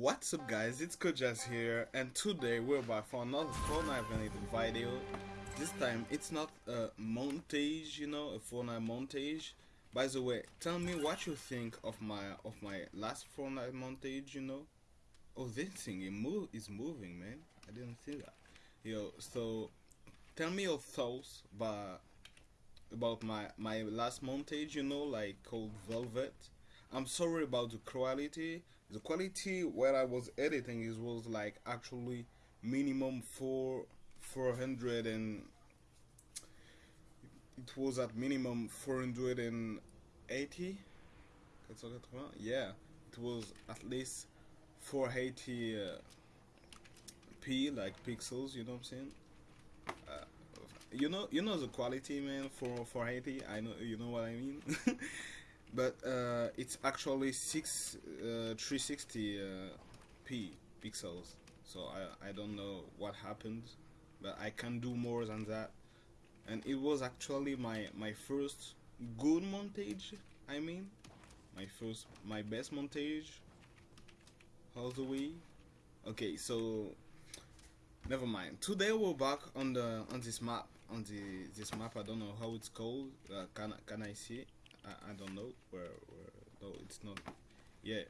What's up guys, it's Kojas here and today we're back for another Fortnite related video. This time it's not a montage, you know, a Fortnite montage. By the way, tell me what you think of my of my last Fortnite montage, you know. Oh this thing it move is moving man. I didn't see that. Yo, so tell me your thoughts about about my my last montage, you know, like called Velvet. I'm sorry about the quality. The quality where I was editing is was like actually minimum four four hundred and it was at minimum four hundred and eighty. Yeah, it was at least 480 uh, p like pixels. You know what I'm saying? Uh, you know, you know the quality, man. For 480, I know. You know what I mean. but uh, it's actually six uh, 360 uh, p pixels. So I, I don't know what happened but I can do more than that. And it was actually my my first good montage I mean. My first my best montage. All the way okay so never mind. Today we're back on the on this map on the this map. I don't know how it's called uh, can can I see it I, I don't know where, where no it's not yeah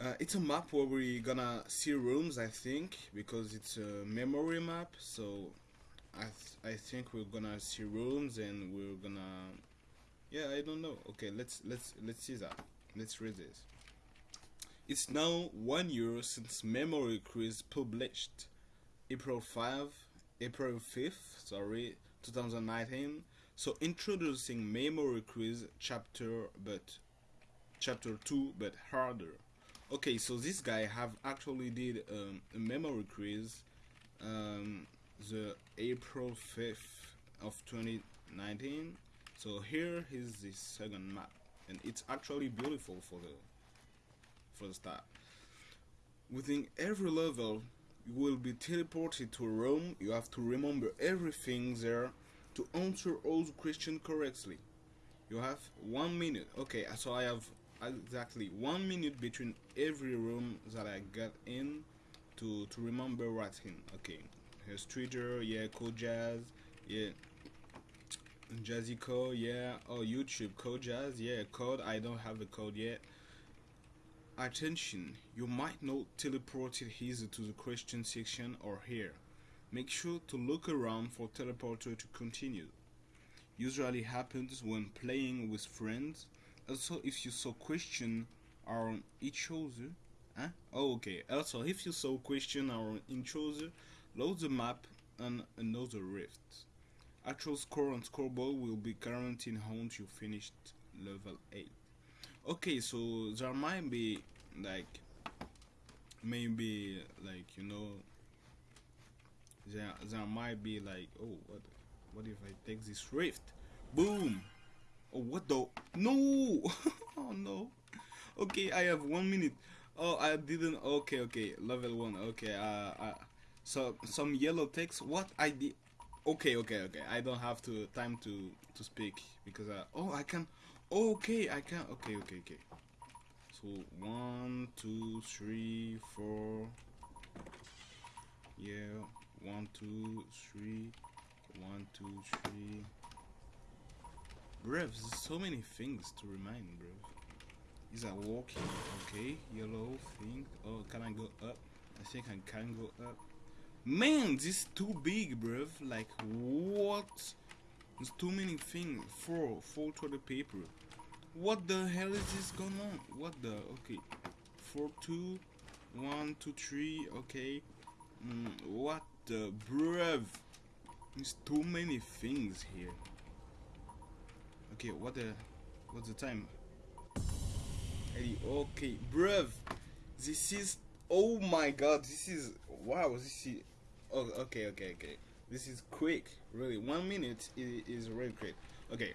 uh, it's a map where we're gonna see rooms I think because it's a memory map so I th I think we're gonna see rooms and we're gonna yeah I don't know. Okay let's let's let's see that. Let's read this. It's now one year since Memory Quiz published April 5 April 5th sorry 2019 so introducing memory quiz chapter but chapter 2 but harder. Okay so this guy have actually did um, a memory quiz um, the April 5th of 2019 so here is the second map and it's actually beautiful for the for the start. Within every level you will be teleported to room you have to remember everything there to answer all the questions correctly. You have one minute. Okay, uh, so I have exactly one minute between every room that I get in to to remember in. Okay, here's Twitter, yeah, Code Jazz, yeah, Jazzy Code, yeah, oh YouTube Code Jazz, yeah, code. I don't have the code yet. Attention, you might not teleport it easy to the question section or here. Make sure to look around for teleporter to continue. Usually happens when playing with friends. Also, if you saw question on each other. Huh? Oh, okay. Also, if you saw question on each other, load the map and another rift. Actual score on scoreboard will be guaranteed once you finished level 8. Okay, so there might be like maybe like you know there there might be like oh what what if I take this rift? Boom. Oh what the no. Oh no. Okay I have one minute. Oh I didn't okay okay level one okay uh, uh so some yellow text what I did okay okay okay I don't have to time to to speak because uh, oh I can okay I can okay okay okay. So one two three four yeah one two three. One two three. Bruv so many things to remind bruv. Is that walking okay? Yellow thing. Oh can i go up? I think i can go up. Man this is too big bruv. Like what? There's too many things for four four the paper. What the hell is this going on? What the okay. Four two. One two three okay. Mm, what the? There's too many things here. Okay, what the what's the time? Okay, bruv. This is oh my god, this is wow, this is oh okay, okay, okay. This is quick, really. One minute is, is really quick. Okay.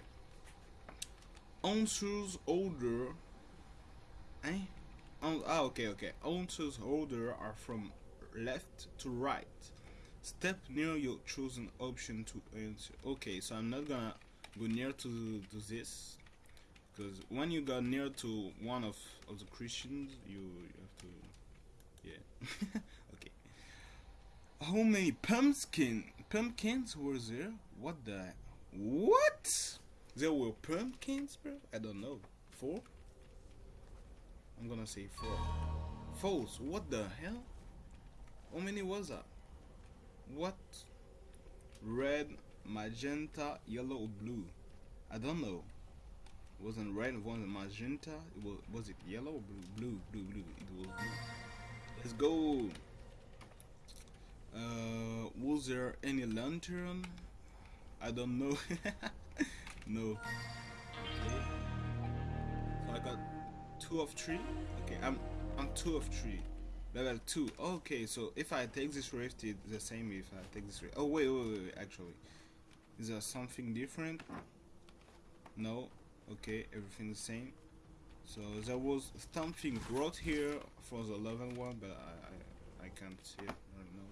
Answers order eh? Ah, okay, okay. Answers order are from left to right. Step near your chosen option to answer. Okay, so I'm not gonna go near to, to this because when you go near to one of, of the Christians, you, you have to Yeah. okay. How many pumpkin pumpkins were there? What the what? There were pumpkins, bro? I don't know. Four? I'm gonna say four. False. What the hell? How many was that? What? Red, magenta, yellow, or blue? I don't know. It wasn't red, it wasn't magenta. It was was it yellow blue? Blue, blue, blue. It was blue. Let's go. Uh, was there any lantern? I don't know. no. Okay. So I got two of three. Okay, I'm I'm two of three. Level two. Okay, so if I take this rift, it's the same if I take this rift. Oh wait, wait, wait, wait. Actually, is there something different? No. Okay, everything the same. So there was something brought here for the level one, but I I, I can't see it.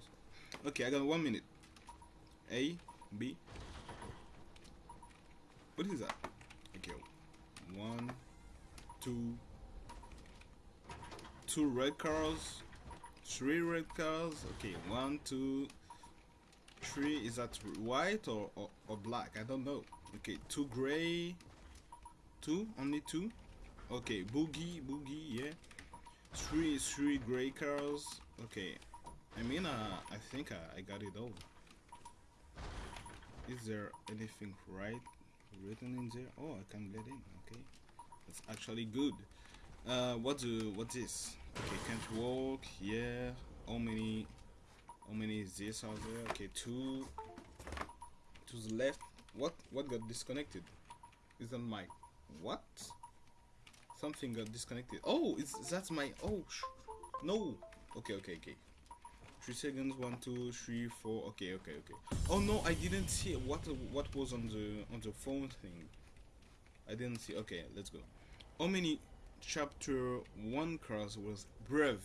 So. Okay, I got one minute. A, B. What is that? Okay, one, two, two red cars, three red cars. Okay, one, two, three. Is that white or, or, or black? I don't know. Okay, two gray, two, only two. Okay, boogie, boogie, yeah. Three, three gray cars. Okay, I mean, uh, I think I, I got it all. Is there anything right written in there? Oh, I can get in. Okay, that's actually good. Uh, what do what is? Okay, can't walk. Yeah. How many? How many is this out there? Okay, two. To the left. What? What got disconnected? Is that my what? Something got disconnected. Oh, is that's my oh no. Okay, okay, okay. Three seconds. One, two, three, four. Okay, okay, okay. Oh no, I didn't see what what was on the on the phone thing. I didn't see. Okay, let's go. How many chapter one cars was Brev?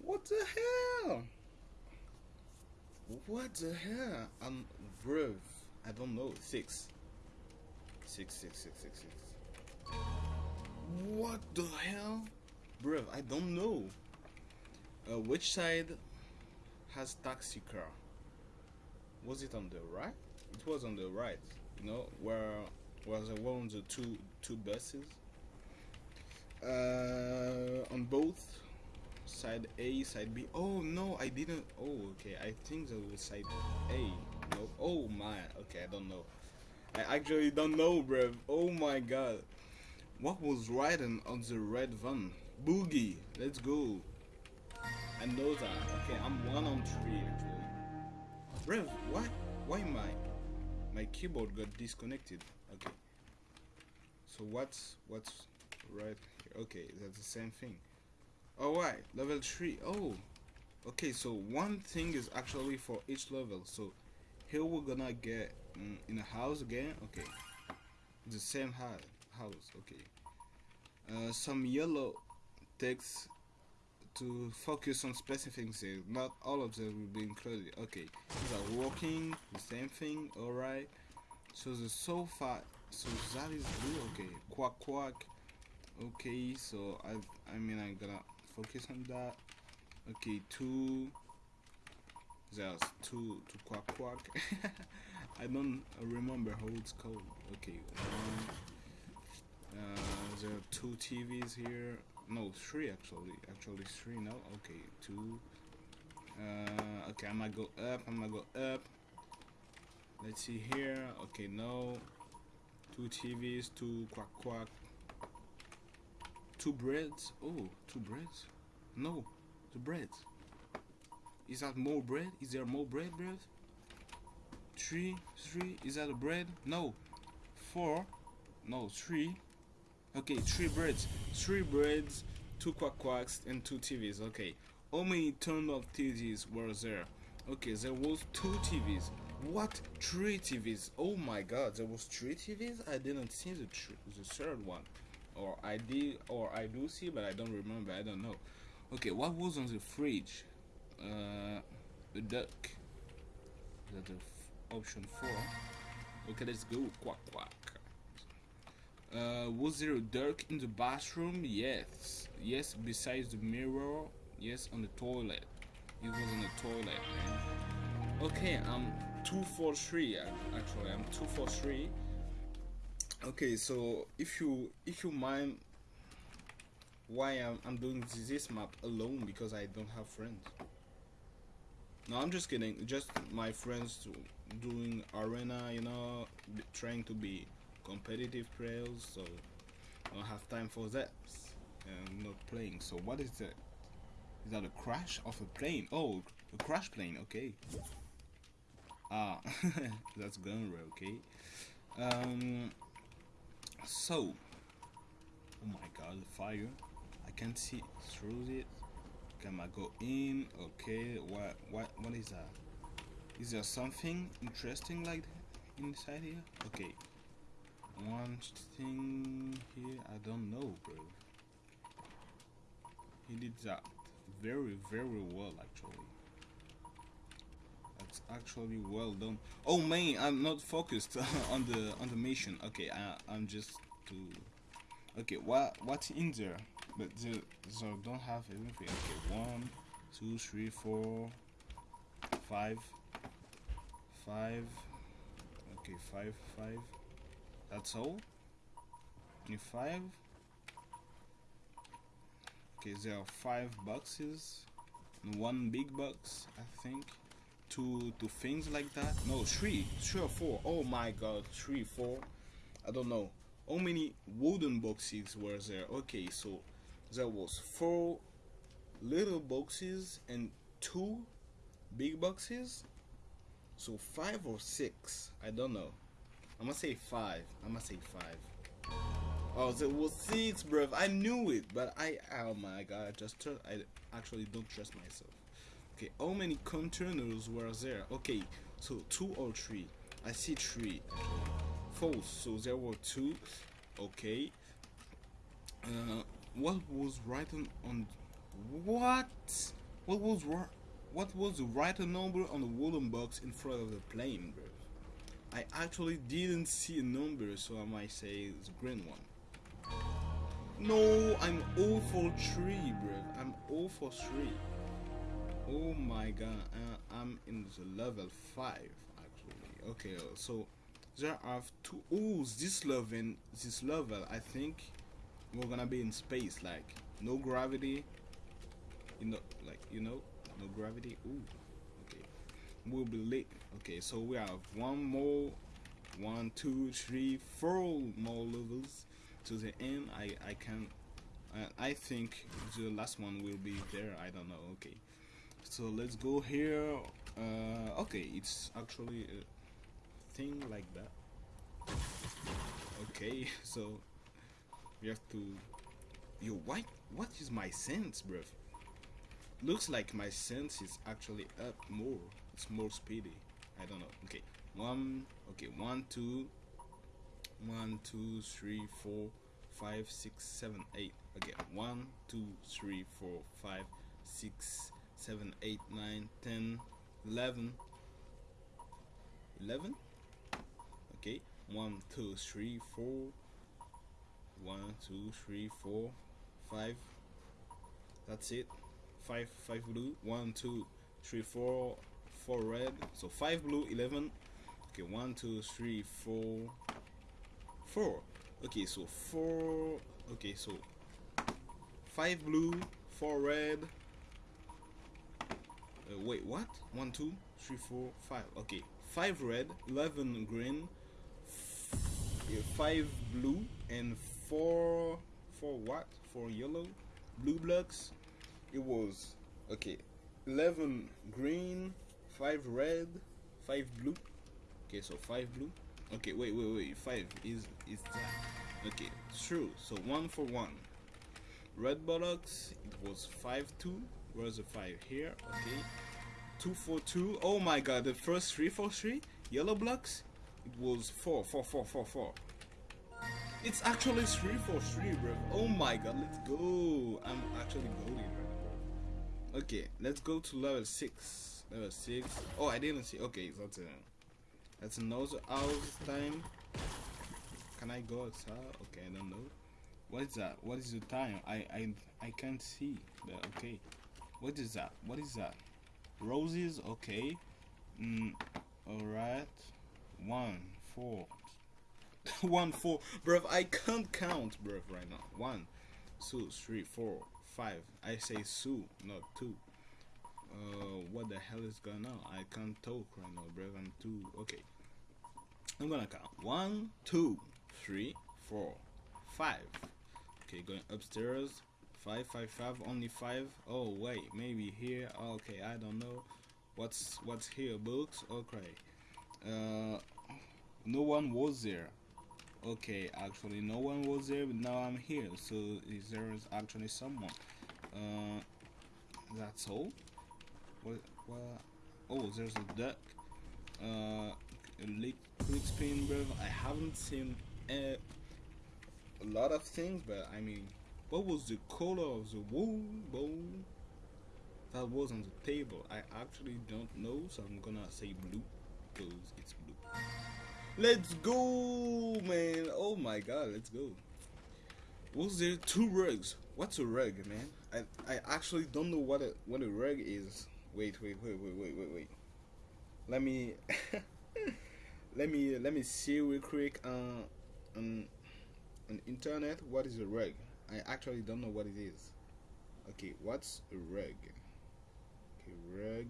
What the hell? What the hell? I'm Brev. I don't know. Six. Six, six, six, six, six. What the hell? Bruv, I don't know. Uh, which side has taxi car? Was it on the right? It was on the right. You know, where was the one of the two two buses? Uh, on both side A, side B. Oh no, I didn't. Oh, okay. I think that was side A. No. Oh my. Okay, I don't know. I actually don't know, bruv. Oh my god. What was riding on the red van? Boogie. Let's go. I know that. Okay, I'm one on three actually. Bruv, why? Why my my keyboard got disconnected? Okay. So what's what's right? Okay, that's the same thing. Alright, level three. Oh. Okay, so one thing is actually for each level. So here we're gonna get mm, in a house again okay the same house okay uh, some yellow text to focus on specific things not all of them will be included okay these are working the same thing all right so the sofa so that is blue okay quack quack okay so i i mean i'm gonna focus on that okay two there's two to quack quack. I don't remember how it's called. Okay, one. Uh, there are two TVs here. No, three actually. Actually, three now. Okay, two. Uh, okay, I'm gonna go up. I'm gonna go up. Let's see here. Okay, no. Two TVs. Two quack quack. Two breads. Oh, two breads. No, two breads. Is that more bread? Is there more bread, bread? Three, three. Is that a bread? No. Four. No, three. Okay, three breads. Three breads, two quack quacks, and two TVs. Okay. How many ton of TVs were there? Okay, there was two TVs. What? Three TVs? Oh my god, there was three TVs? I didn't see the, the third one. Or I did, or I do see, but I don't remember. I don't know. Okay, what was on the fridge? uh, the duck. That option four. Okay, let's go. Quack quack. Uh, was there a duck in the bathroom? Yes. yes, besides the mirror, yes, on the toilet. It was on the toilet. Okay, I'm two for three. Actually, I'm two for three. Okay, so if you if you mind why I'm, I'm doing this map alone because I don't have friends. No, I'm just kidding. Just my friends doing arena, you know, trying to be competitive players, so I don't have time for that. I'm not playing. So what is that? Is that a crash of a plane? Oh, a crash plane. Okay. Ah, that's Gunra. Okay. Um. So. Oh my God, the fire! I can't see through it. Can I go in? Okay. What? What? What is that? Is there something interesting like inside here? Okay. One thing here, I don't know, bro. He did that very, very well, actually. Actually well done. Oh man, I'm not focused on the on the mission. Okay, I, I'm just to. Okay, what what's in there? But the, so don't have anything. Okay, one, two, three, four, five, five. Okay, five, five. That's all. Only five. Okay, there are five boxes. One big box, I think. Two two things like that. No, three. Three or four. Oh my god, three, four. I don't know. How many wooden boxes were there? Okay, so there was four little boxes and two big boxes. So five or six. I don't know. I'm gonna say five. I'm gonna say five. Oh, it was six, bro. I knew it, but I, oh my god, I just, I actually don't trust myself. Okay, how many containers were there? Okay, so two or three. I see three. False. So there were two. Okay. Uh, what was written on? What? What was what was the right number on the wooden box in front of the plane, bro? I actually didn't see a number, so I might say a green one. No, I'm 0 for 3, bro. I'm 0 for 3. Oh my god, uh, I'm in the level 5, actually. Okay, uh, so there are two. Oh, this level, this level, I think we're gonna be in space, like no gravity. You know, like you know, no gravity. Ooh, okay. We'll be late. Okay, so we have one more, one, two, three, four more levels to the end I I can uh, I think the last one will be there I don't know okay so let's go here. Uh, okay it's actually a thing like that. Okay so we have to yo why what is my sense bruv? Looks like my sense is actually up more it's more speedy. I don't know. Okay one okay one two one two three four five six seven eight. Again one two three four five six seven eight nine ten eleven. Eleven? Okay. One two three four. One two three four five. That's it. Five five blue. One two three four four red. So five blue 11 okay one two three four four. Okay so four. Okay so five blue four red uh, wait what one two three four five okay five red 11 green five blue and four four what four yellow blue blocks it was okay 11 green five red five blue okay so five blue Okay, wait, wait, wait. Five is is that? Okay, true. So one for one. Red buttocks. It was five two. Where's the five here? Okay. Two for two. Oh my God! The first three for three. Yellow blocks. It was four, four, four, four, four. It's actually three for three, bro. Oh my God! Let's go. I'm actually going, bro. Okay, let's go to level six. Level six. Oh, I didn't see. Okay, that's it. Uh, that's another house time. Can I go outside? Okay, I don't know. What is that? What is the time? I I I can't see. But okay. What is that? What is that? Roses. Okay. Mm, all right. One, four. one, four. Bruv, I can't count, bruv, right now. One, two, three, four, five. I say two, not two. Uh, what the hell is going on? I can't talk right now, bruv. I'm too. Okay. I'm gonna count. One, two, three, four, five. Okay, going upstairs. Five, five, five. Only five. Oh wait, maybe here. Okay, I don't know. What's what's here? Books. Okay. Uh, no one was there. Okay, actually, no one was there, but now I'm here. So is there is actually someone? Uh, that's all. What? What? Oh, there's a duck. Uh, spin, bro. I haven't seen a, a lot of things, but I mean, what was the color of the wool bowl that was on the table? I actually don't know, so I'm gonna say blue because it's blue. Let's go, man! Oh my god, let's go. Was there two rugs? What's a rug, man? I I actually don't know what a what a rug is. Wait, wait, wait, wait, wait, wait, wait. Let me let me let me see real quick uh, on on internet what is a rug. I actually don't know what it is. Okay, what's a rug? Okay, rug.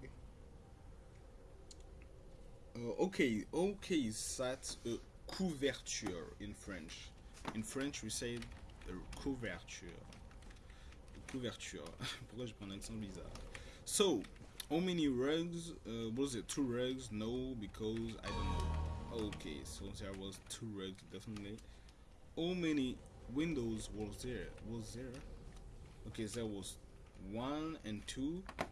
Uh, okay, okay, that's a couverture in French. In French, we say a couverture. Couverture. Pourquoi je prends un accent bizarre? So, how many rugs? Uh, was it two rugs? No, because I don't know. Okay, so there was two rugs definitely. How many windows was there? Was there? Okay, there was one and two. Uh,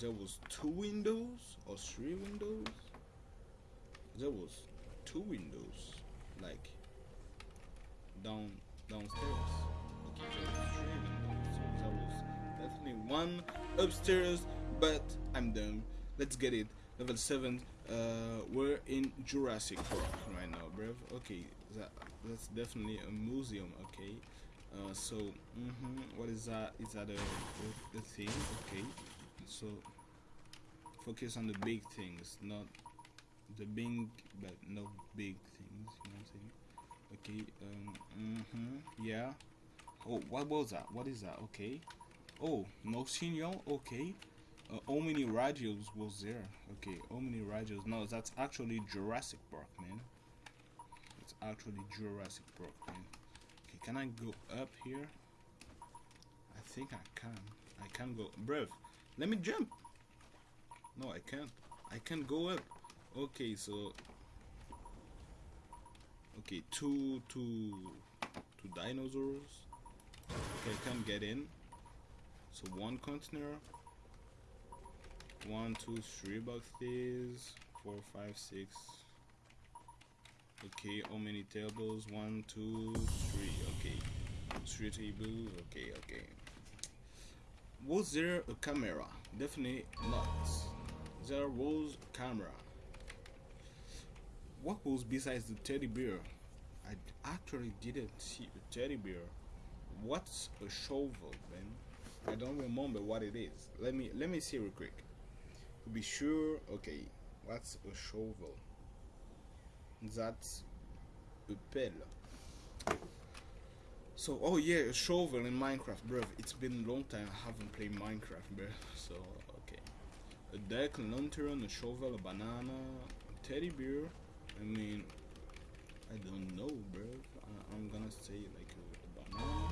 there was two windows or three windows. There was two windows, like down downstairs. Okay, there was three windows. So there was definitely one upstairs, but I'm done. Let's get it. Level 7. Uh, we're in Jurassic Park right now, bruv. Okay, that that's definitely a museum. Okay. Uh, so, mm -hmm, what is that? Is that a, a, thing? Okay. So, focus on the big things, not the big, but no big things. You know what I'm saying? Okay. Um. Mm -hmm, yeah. Oh, what was that? What is that? Okay. Oh, no senior. Okay. Uh, how many radios was there? Okay, how many radios? No, that's actually Jurassic Park, man. Actually Jurassic Park. Okay, can I go up here? I think I can. I can go. Bruv, let me jump. No, I can't. I can't go up. Okay, so. Okay, two, two, two dinosaurs. Okay, can't get in. So one container, one, two, three boxes, four, five, six. Okay, how many tables? One, two, three. Okay, three tables. Okay, okay. Was there a camera? Definitely not. There was a camera. What was besides the teddy bear? I actually didn't see a teddy bear. What's a shovel, man? I don't remember what it is. Let me let me see real quick. To be sure, okay. What's a shovel? That's a pelle. So, oh yeah, a shovel in Minecraft, bro. It's been a long time I haven't played Minecraft, bro. So, okay. A deck, a lantern, a shovel, a banana, a teddy bear. I mean, I don't know, bro. I, am gonna say like a, a banana.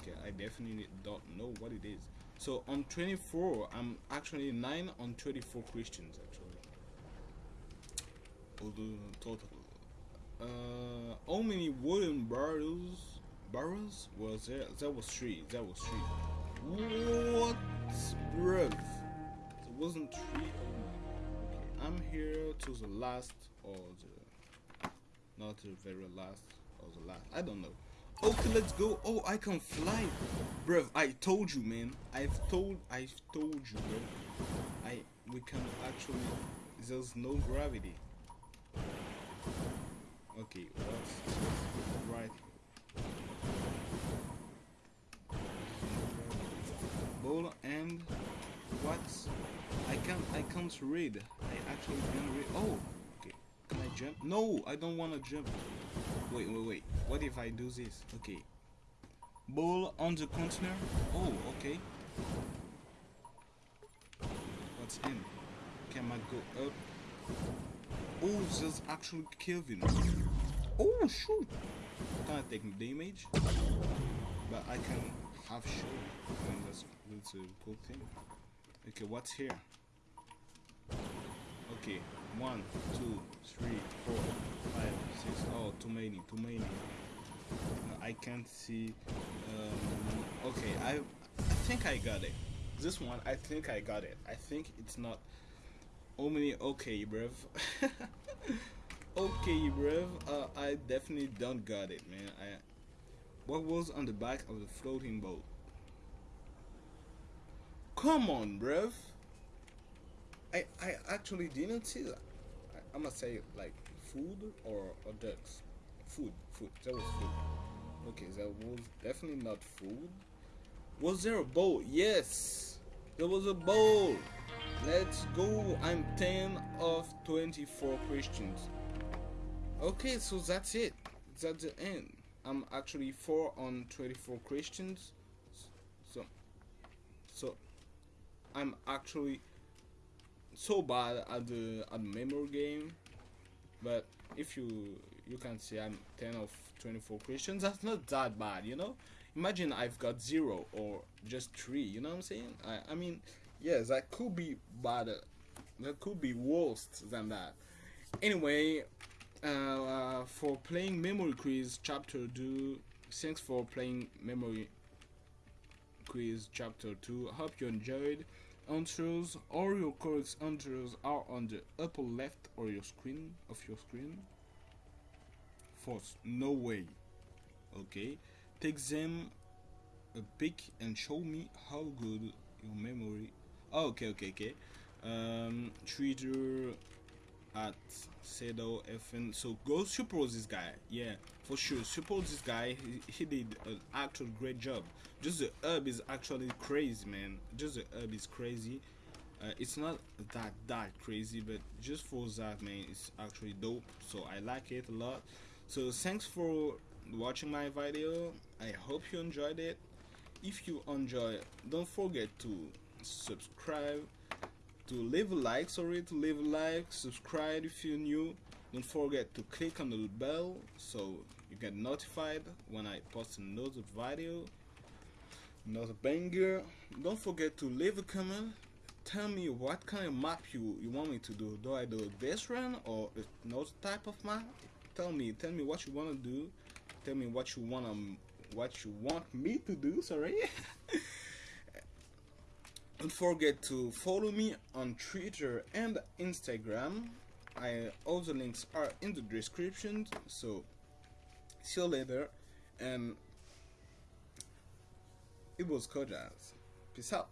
Okay, I definitely don't know what it is. So on 24, I'm actually 9 on 24 Christians actually. Total. Uh, how many wooden barrels barrels was there? That was three. That was three. What, bruv? It wasn't three. Oh I'm here to the last or the not the very last or the last. I don't know. Okay, let's go. Oh, I can fly. Bruv, I told you, man. I've told, I've told you, bro. I, we can actually, there's no gravity. Okay, right? Ball and what? I can't I can't read. I actually can't read. Oh, okay. Can I jump? No, I don't want to jump. Wait, wait, wait. What if I do this? Okay. Ball on the container. Oh, okay. What's in? Can I go up? Oh, there's actually Kelvin. Oh, shoot! I take damage? But I can have shoot. That's, that's a cool thing. Okay, what's here? Okay, one, two, three, four, five, six. Oh, too many, too many. I can't see. Um, okay, I, I think I got it. This one, I think I got it. I think it's not. Many. Okay, bruv. okay, bruv. Uh, I definitely don't got it, man. I. What was on the back of the floating boat? Come on, bruv. I I actually didn't see that. I, I'm gonna say like food or, or ducks. Food, food. That was food. Okay, that was definitely not food. Was there a boat? Yes, there was a bowl. Let's go. I'm 10 of 24 questions. Okay, so that's it. That's the end. I'm actually 4 on 24 questions. So, so I'm actually so bad at the at memory game. But if you you can see I'm 10 of 24 questions, that's not that bad, you know? Imagine I've got 0 or just 3, you know what I'm saying? I, I mean, yes, that could be better. That could be worse than that. Anyway, uh, uh, for playing Memory Quiz Chapter 2, thanks for playing Memory Quiz Chapter 2. Hope you enjoyed. Answers, all your correct answers are on the upper left of your screen of your screen. False, no way. Okay, take them a pic and show me how good your memory. Oh, okay, okay, okay. Um, Twitter at Sedo FN. So go support this guy. Yeah, for sure. Support this guy. He, he did an actual great job. Just the herb is actually crazy, man. Just the herb is crazy. Uh, it's not that that crazy, but just for that, man, it's actually dope. So I like it a lot. So thanks for watching my video. I hope you enjoyed it. If you enjoy, don't forget to subscribe to leave a like sorry to leave a like subscribe if you're new. Don't forget to click on the bell so you get notified when I post another video another banger. Don't forget to leave a comment. Tell me what kind of map you, you want me to do. Do I do this run or another type of map? Tell me tell me what you want to do. Tell me what you want to what you want me to do sorry don't forget to follow me on Twitter and Instagram. I all the links are in the description. So see you later, and it was Kojaz. Peace out.